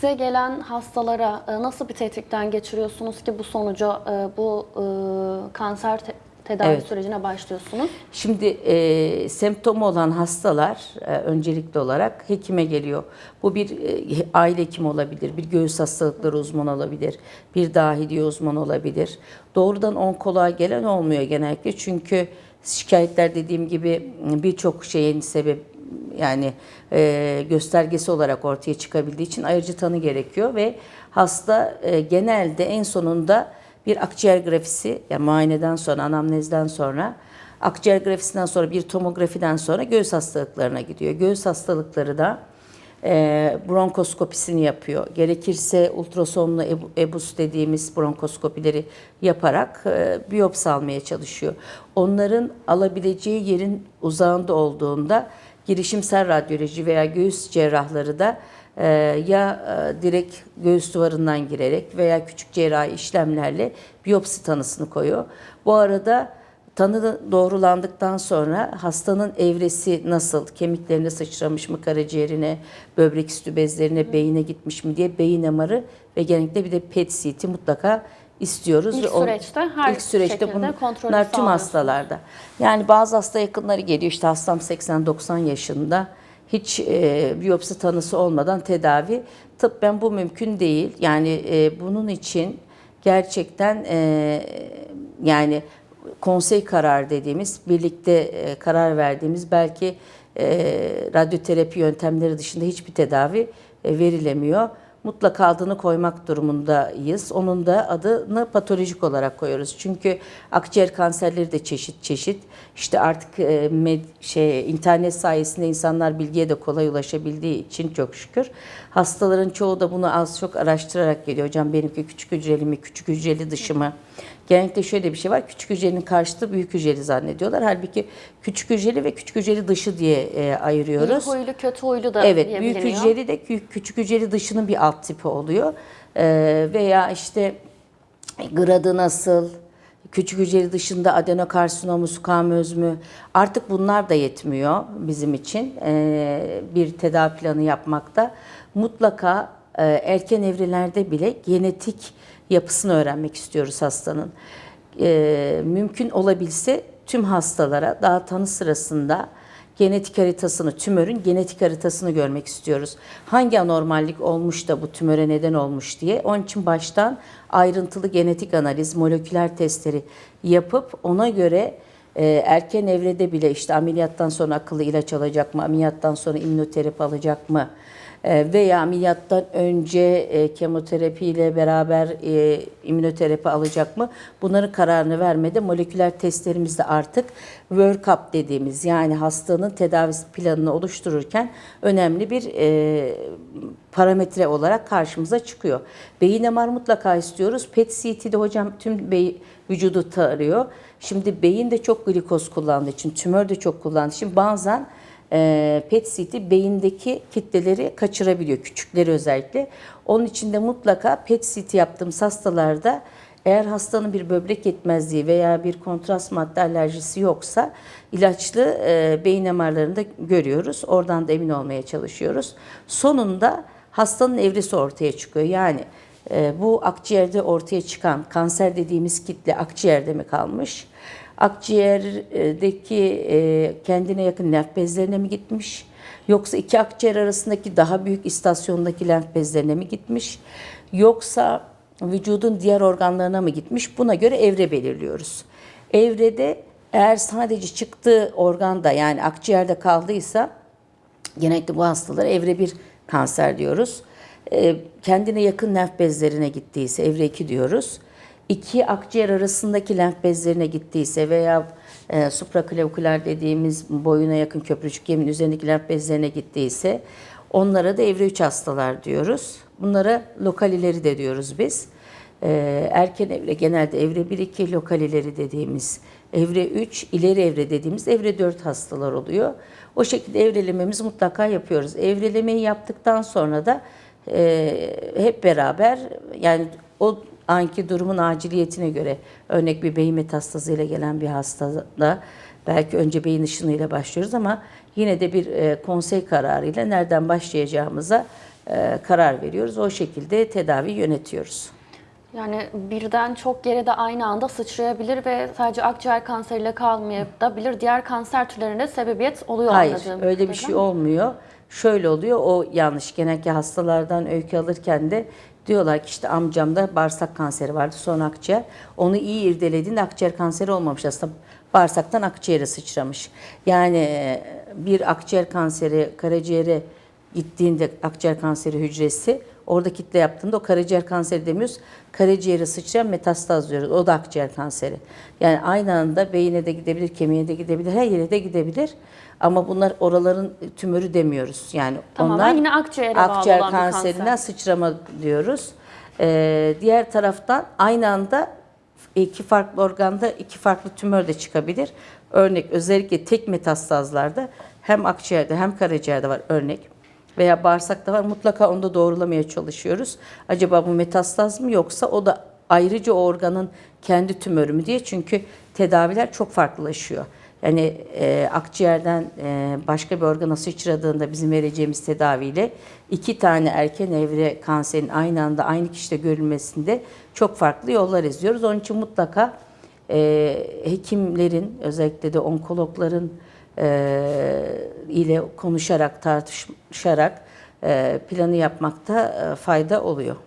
Size gelen hastalara e, nasıl bir tetkikten geçiriyorsunuz ki bu sonuca, e, bu e, kanser te- tedavi Evet. sürecine başlıyorsunuz? Şimdi e, semptomu olan hastalar e, öncelikli olarak hekime geliyor. Bu bir e, aile hekimi olabilir, bir göğüs hastalıkları uzmanı olabilir, bir dahiliye uzmanı olabilir. Doğrudan onkoloğa gelen olmuyor genellikle çünkü şikayetler dediğim gibi birçok şeyin sebep yani e, göstergesi olarak ortaya çıkabildiği için ayırıcı tanı gerekiyor ve hasta e, genelde en sonunda bir akciğer grafisi yani muayeneden sonra anamnezden sonra akciğer grafisinden sonra bir tomografiden sonra göğüs hastalıklarına gidiyor. Göğüs hastalıkları da e, bronkoskopisini yapıyor. Gerekirse ultrasonlu ebu- ebus dediğimiz bronkoskopileri yaparak e, biyopsi almaya çalışıyor. Onların alabileceği yerin uzağında olduğunda girişimsel radyoloji veya göğüs cerrahları da e, ya e, direkt göğüs duvarından girerek veya küçük cerrahi işlemlerle biyopsi tanısını koyuyor. Bu arada tanı doğrulandıktan sonra hastanın evresi nasıl, kemiklerine sıçramış mı, karaciğerine, böbrek üstü bezlerine, beyine gitmiş mi diye beyin MR'ı ve genellikle bir de PET CT mutlaka istiyoruz. İlk o- süreçte her ilk süreçte bunlar tüm hastalarda. Yani bazı hasta yakınları geliyor işte hastam 80-90 yaşında hiç e, biyopsi tanısı olmadan tedavi. Tıbben bu mümkün değil. Yani e, bunun için gerçekten e, yani konsey karar dediğimiz birlikte e, karar verdiğimiz belki e, radyoterapi yöntemleri dışında hiçbir tedavi e, verilemiyor. Mutlaka adını koymak durumundayız. Onun da adını patolojik olarak koyuyoruz. Çünkü akciğer kanserleri de çeşit çeşit. İşte artık e, med, şey internet sayesinde insanlar bilgiye de kolay ulaşabildiği için çok şükür. Hastaların çoğu da bunu az çok araştırarak geliyor. Hocam benimki küçük hücreli mi, küçük hücreli dışı mı? Genellikle şöyle bir şey var. Küçük hücrenin karşıtı büyük hücreli zannediyorlar. Halbuki küçük hücreli ve küçük hücreli dışı diye e, İyi ayırıyoruz. huylu, kötü huylu da Evet, büyük hücreli de kü- küçük hücreli dışının bir alt tipi oluyor. Ee, veya işte gradı nasıl, küçük hücreli dışında adenokarsinomu, skamöz mü? Artık bunlar da yetmiyor bizim için ee, bir tedavi planı yapmakta. Mutlaka e, erken evrelerde bile genetik yapısını öğrenmek istiyoruz hastanın. Ee, mümkün olabilse tüm hastalara daha tanı sırasında genetik haritasını, tümörün genetik haritasını görmek istiyoruz. Hangi anormallik olmuş da bu tümöre neden olmuş diye. Onun için baştan ayrıntılı genetik analiz, moleküler testleri yapıp ona göre e, erken evrede bile işte ameliyattan sonra akıllı ilaç alacak mı, ameliyattan sonra immünoterapi alacak mı? E, veya ameliyattan önce e, kemoterapi ile beraber e, immünoterapi alacak mı? Bunların kararını vermede moleküler testlerimizde artık workup dediğimiz yani hastanın tedavisi planını oluştururken önemli bir parametre olarak karşımıza çıkıyor. Beyin MR mutlaka istiyoruz. PET CT'de hocam tüm beyin, vücudu tarıyor. Şimdi beyin de çok glikoz kullandığı için, tümör de çok kullandığı için bazen e, PET CT beyindeki kitleleri kaçırabiliyor, küçükleri özellikle. Onun için de mutlaka PET CT yaptığımız hastalarda eğer hastanın bir böbrek yetmezliği veya bir kontrast madde alerjisi yoksa ilaçlı e, beyin MR'larını da görüyoruz. Oradan da emin olmaya çalışıyoruz. Sonunda hastanın evresi ortaya çıkıyor. Yani e, bu akciğerde ortaya çıkan kanser dediğimiz kitle akciğerde mi kalmış? Akciğerdeki e, kendine yakın lenf bezlerine mi gitmiş? Yoksa iki akciğer arasındaki daha büyük istasyondaki lenf bezlerine mi gitmiş? Yoksa vücudun diğer organlarına mı gitmiş? Buna göre evre belirliyoruz. Evrede eğer sadece çıktığı organda yani akciğerde kaldıysa genellikle bu hastalara evre 1 kanser diyoruz. Ee, kendine yakın lenf bezlerine gittiyse evre 2 diyoruz. İki akciğer arasındaki lenf bezlerine gittiyse veya e, supraklavikular dediğimiz boyuna yakın köprücük yemin üzerindeki lenf bezlerine gittiyse onlara da evre 3 hastalar diyoruz. Bunlara lokal ileri de diyoruz biz. Ee, erken evre genelde evre 1-2 lokal ileri dediğimiz evre 3 ileri evre dediğimiz evre 4 hastalar oluyor. O şekilde evrelememizi mutlaka yapıyoruz. Evrelemeyi yaptıktan sonra da e, hep beraber yani o anki durumun aciliyetine göre örnek bir beyin metastazıyla gelen bir hastada belki önce beyin ışınıyla başlıyoruz ama yine de bir e, konsey kararıyla nereden başlayacağımıza e, karar veriyoruz. O şekilde tedavi yönetiyoruz. Yani birden çok yere de aynı anda sıçrayabilir ve sadece akciğer kanseriyle kalmayabilir. Diğer kanser türlerine sebebiyet oluyor Hayır, anladığım öyle bir şey olmuyor. Şöyle oluyor, o yanlış. Genellikle hastalardan öykü alırken de diyorlar ki işte amcamda bağırsak kanseri vardı, sonra akciğer. Onu iyi irdelediğinde akciğer kanseri olmamış aslında. Bağırsaktan akciğere sıçramış. Yani e, bir akciğer kanseri karaciğere gittiğinde akciğer kanseri hücresi orada kitle yaptığında o karaciğer kanseri demiyoruz. Karaciğere sıçrayan metastaz diyoruz. O da akciğer kanseri. Yani aynı anda beyine de gidebilir, kemiğe de gidebilir, her yere de gidebilir. Ama bunlar oraların tümörü demiyoruz. Yani Tamamen onlar yine akciğere bağlı akciğer olan bir kanserinden kanser. sıçrama diyoruz. Ee, diğer taraftan aynı anda iki farklı organda iki farklı tümör de çıkabilir. Örnek özellikle tek metastazlarda hem akciğerde hem karaciğerde var örnek veya bağırsakta var. Mutlaka onu da doğrulamaya çalışıyoruz. Acaba bu metastaz mı yoksa o da ayrıca o organın kendi tümörü mü diye. Çünkü tedaviler çok farklılaşıyor. Yani e, akciğerden e, başka bir organa sıçradığında bizim vereceğimiz tedaviyle iki tane erken evre kanserin aynı anda aynı kişide görülmesinde çok farklı yollar izliyoruz. Onun için mutlaka e, hekimlerin özellikle de onkologların ile konuşarak tartışarak e, planı yapmakta e, fayda oluyor.